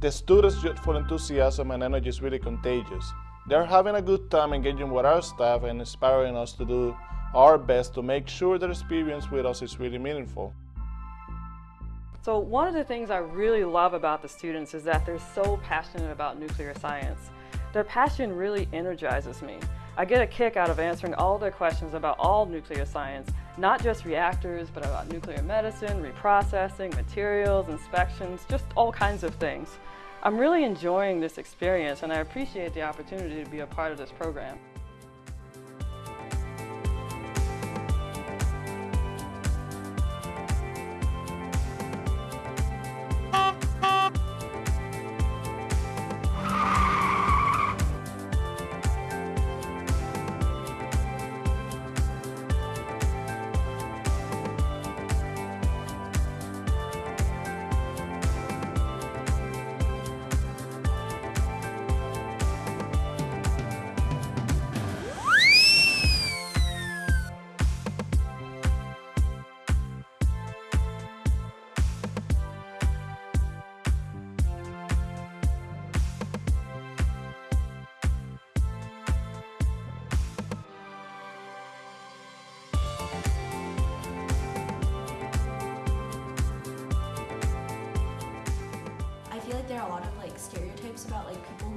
The students' youthful enthusiasm and energy is really contagious. They're having a good time engaging with our staff and inspiring us to do our best to make sure their experience with us is really meaningful. So one of the things I really love about the students is that they're so passionate about nuclear science. Their passion really energizes me. I get a kick out of answering all their questions about all nuclear science, not just reactors, but about nuclear medicine, reprocessing, materials, inspections, just all kinds of things. I'm really enjoying this experience and I appreciate the opportunity to be a part of this program. There are a lot of like stereotypes about like people